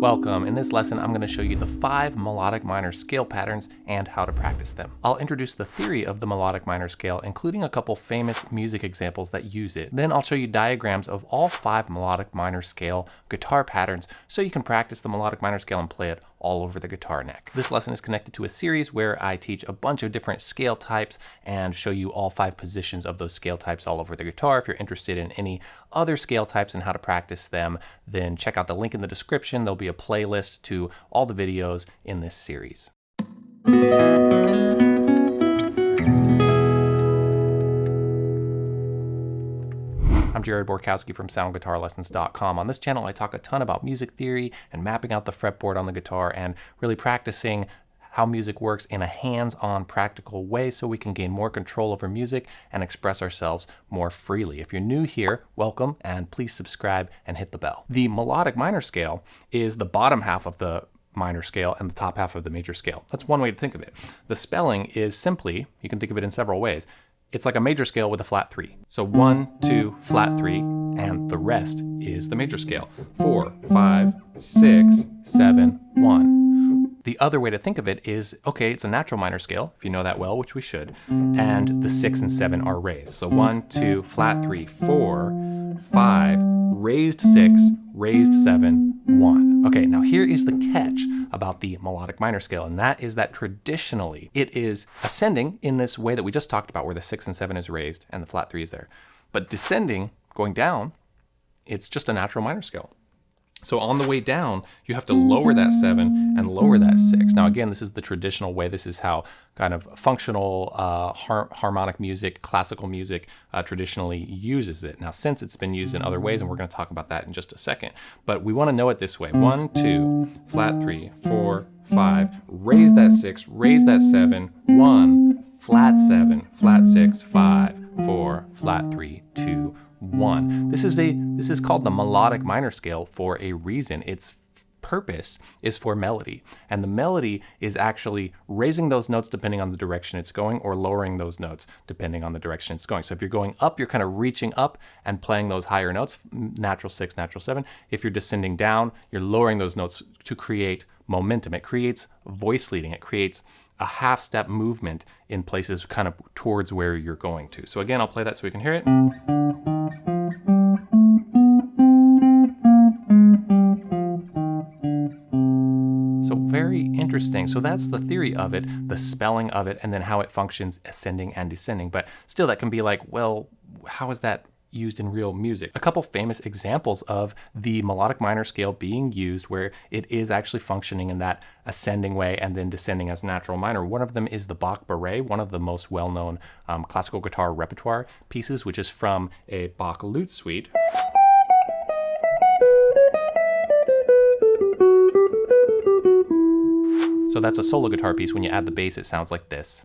Welcome. In this lesson, I'm going to show you the five melodic minor scale patterns and how to practice them. I'll introduce the theory of the melodic minor scale, including a couple famous music examples that use it. Then I'll show you diagrams of all five melodic minor scale guitar patterns so you can practice the melodic minor scale and play it all over the guitar neck. This lesson is connected to a series where I teach a bunch of different scale types and show you all five positions of those scale types all over the guitar. If you're interested in any other scale types and how to practice them, then check out the link in the description. There'll be a playlist to all the videos in this series. I'm Jared Borkowski from SoundGuitarLessons.com. On this channel, I talk a ton about music theory and mapping out the fretboard on the guitar and really practicing how music works in a hands-on practical way so we can gain more control over music and express ourselves more freely. If you're new here, welcome and please subscribe and hit the bell. The melodic minor scale is the bottom half of the minor scale and the top half of the major scale. That's one way to think of it. The spelling is simply, you can think of it in several ways, it's like a major scale with a flat three. So one, two, flat three, and the rest is the major scale. Four, five, six, seven, one. The other way to think of it is, okay, it's a natural minor scale, if you know that well, which we should, and the six and seven are raised. So one, two, flat three, four, five, raised six, raised seven, one. Okay, now here is the catch about the melodic minor scale, and that is that traditionally it is ascending in this way that we just talked about, where the six and seven is raised and the flat three is there. But descending, going down, it's just a natural minor scale. So on the way down, you have to lower that seven and lower that six. Now again, this is the traditional way. This is how kind of functional uh, har harmonic music, classical music uh, traditionally uses it. Now since it's been used in other ways, and we're gonna talk about that in just a second, but we wanna know it this way. One, two, flat three, four, five, raise that six, raise that seven, one, flat seven, flat six, five, four, flat three, two, one. This is a this is called the melodic minor scale for a reason. Its purpose is for melody, and the melody is actually raising those notes depending on the direction it's going, or lowering those notes depending on the direction it's going. So if you're going up, you're kind of reaching up and playing those higher notes, natural six, natural seven. If you're descending down, you're lowering those notes to create momentum. It creates voice leading. It creates a half step movement in places kind of towards where you're going to. So again, I'll play that so we can hear it. Interesting. So that's the theory of it, the spelling of it, and then how it functions ascending and descending. But still that can be like, well, how is that used in real music. A couple famous examples of the melodic minor scale being used where it is actually functioning in that ascending way and then descending as natural minor. One of them is the Bach Bourrée, one of the most well-known um, classical guitar repertoire pieces, which is from a Bach lute suite. So that's a solo guitar piece. When you add the bass, it sounds like this.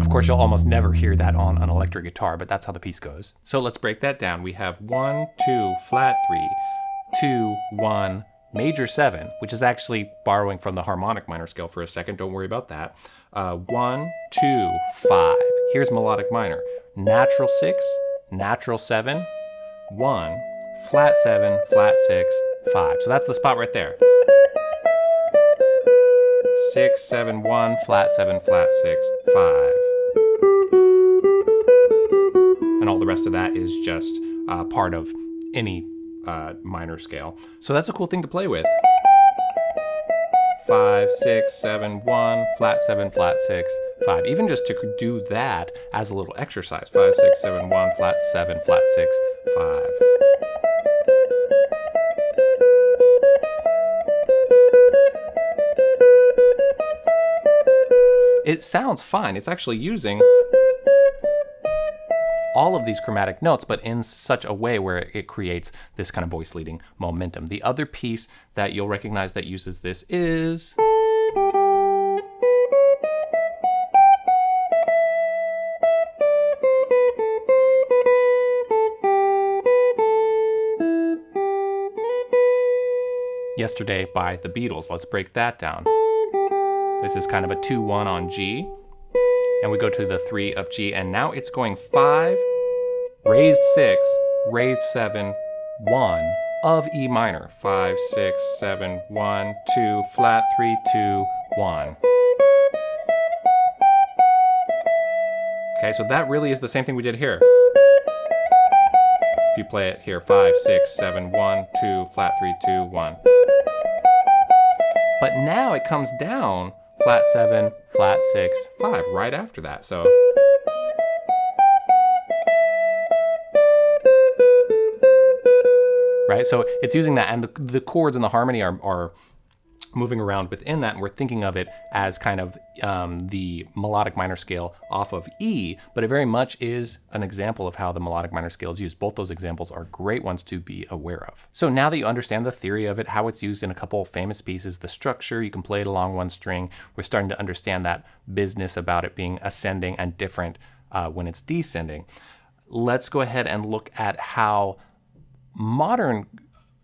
Of course, you'll almost never hear that on an electric guitar, but that's how the piece goes. So let's break that down. We have one, two, flat three, two, one, major seven, which is actually borrowing from the harmonic minor scale for a second. Don't worry about that. Uh, one, two, five. Here's melodic minor. Natural six, natural seven, one, flat seven, flat six, five. So that's the spot right there. Six, seven, one, flat seven, flat six, five. and all the rest of that is just uh, part of any uh, minor scale. So that's a cool thing to play with. Five, six, seven, one, flat seven, flat six, five. Even just to do that as a little exercise. Five, six, seven, one, flat seven, flat six, five. It sounds fine. It's actually using all of these chromatic notes, but in such a way where it creates this kind of voice leading momentum. The other piece that you'll recognize that uses this is... Yesterday by the Beatles. Let's break that down. This is kind of a 2-1 on G and we go to the three of G, and now it's going five, raised six, raised seven, one of E minor. Five, six, seven, one, two, flat, three, two, one. Okay, so that really is the same thing we did here. If you play it here, five, six, seven, one, two, flat, three, two, one. But now it comes down flat seven, flat six, five, right after that. So. Right, so it's using that, and the, the chords and the harmony are, are moving around within that, and we're thinking of it as kind of um, the melodic minor scale off of E, but it very much is an example of how the melodic minor scale is used. Both those examples are great ones to be aware of. So now that you understand the theory of it, how it's used in a couple of famous pieces, the structure, you can play it along one string, we're starting to understand that business about it being ascending and different uh, when it's descending. Let's go ahead and look at how modern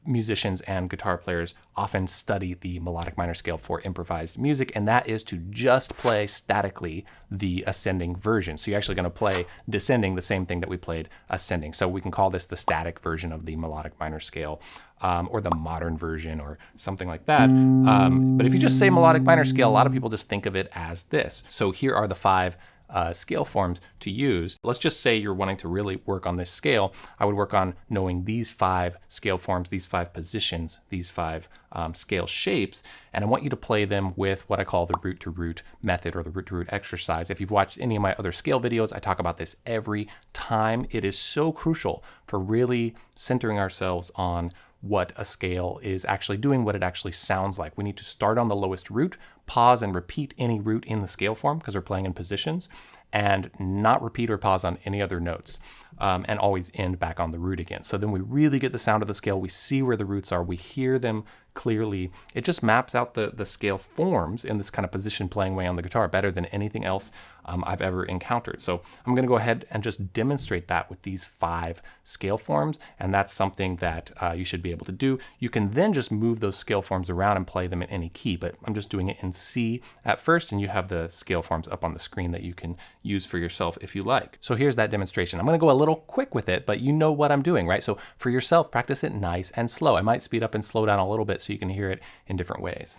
musicians and guitar players often study the melodic minor scale for improvised music, and that is to just play statically the ascending version. So you're actually going to play descending the same thing that we played ascending. So we can call this the static version of the melodic minor scale. Um, or the modern version or something like that. Um, but if you just say melodic minor scale, a lot of people just think of it as this. So here are the five uh, scale forms to use. Let's just say you're wanting to really work on this scale. I would work on knowing these five scale forms, these five positions, these five um, scale shapes, and I want you to play them with what I call the root to root method or the root to root exercise. If you've watched any of my other scale videos, I talk about this every time. It is so crucial for really centering ourselves on what a scale is actually doing, what it actually sounds like. We need to start on the lowest root, pause and repeat any root in the scale form because we're playing in positions, and not repeat or pause on any other notes, um, and always end back on the root again. So then we really get the sound of the scale. We see where the roots are. We hear them clearly. It just maps out the, the scale forms in this kind of position playing way on the guitar better than anything else um, I've ever encountered. So I'm going to go ahead and just demonstrate that with these five scale forms, and that's something that uh, you should be able to do. You can then just move those scale forms around and play them in any key, but I'm just doing it in C at first, and you have the scale forms up on the screen that you can use for yourself if you like. So here's that demonstration. I'm going to go a little quick with it, but you know what I'm doing, right? So for yourself, practice it nice and slow. I might speed up and slow down a little bit so you can hear it in different ways.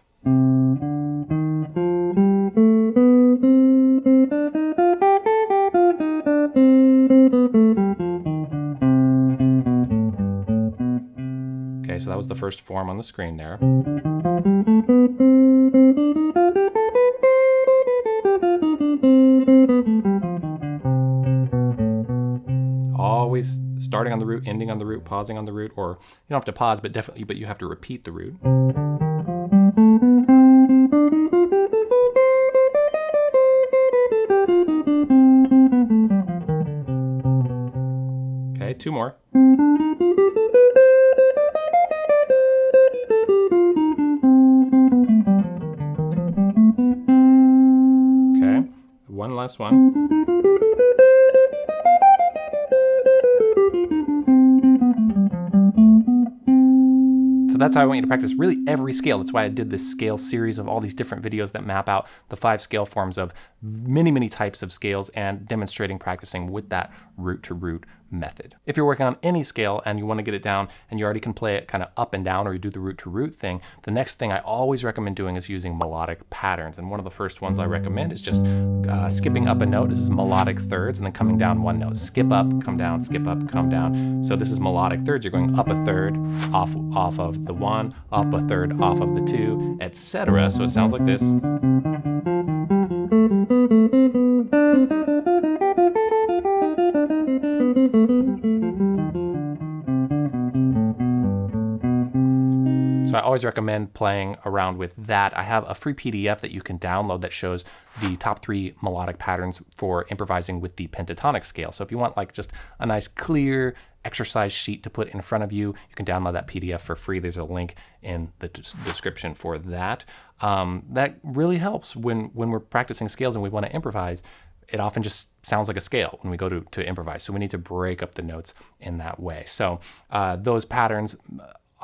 Okay, so that was the first form on the screen there. Starting on the root, ending on the root, pausing on the root, or you don't have to pause, but definitely, but you have to repeat the root. That's how I want you to practice really every scale. That's why I did this scale series of all these different videos that map out the five scale forms of many, many types of scales and demonstrating practicing with that root to root method. If you're working on any scale and you want to get it down and you already can play it kind of up and down or you do the root to root thing, the next thing I always recommend doing is using melodic patterns. And one of the first ones I recommend is just uh, skipping up a note. This is melodic thirds and then coming down one note. Skip up, come down, skip up, come down. So this is melodic thirds. You're going up a third off, off of the one, up a third off of the two, etc. So it sounds like this. Always recommend playing around with that. I have a free PDF that you can download that shows the top three melodic patterns for improvising with the pentatonic scale. So if you want like just a nice clear exercise sheet to put in front of you, you can download that PDF for free. There's a link in the description for that. Um, that really helps when, when we're practicing scales and we want to improvise it often just sounds like a scale when we go to, to improvise. So we need to break up the notes in that way. So uh, those patterns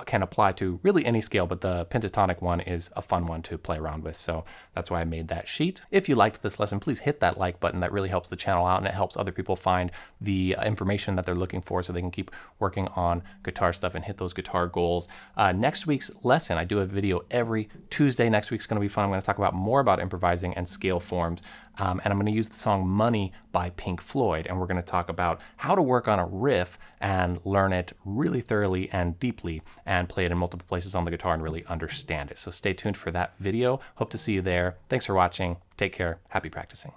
can apply to really any scale, but the pentatonic one is a fun one to play around with. So that's why I made that sheet. If you liked this lesson, please hit that like button. That really helps the channel out and it helps other people find the information that they're looking for so they can keep working on guitar stuff and hit those guitar goals. Uh, next week's lesson, I do a video every Tuesday. Next week's going to be fun. I'm going to talk about more about improvising and scale forms. Um, and I'm going to use the song Money by Pink Floyd. And we're going to talk about how to work on a riff and learn it really thoroughly and deeply and play it in multiple places on the guitar and really understand it. So stay tuned for that video. Hope to see you there. Thanks for watching. Take care. Happy practicing.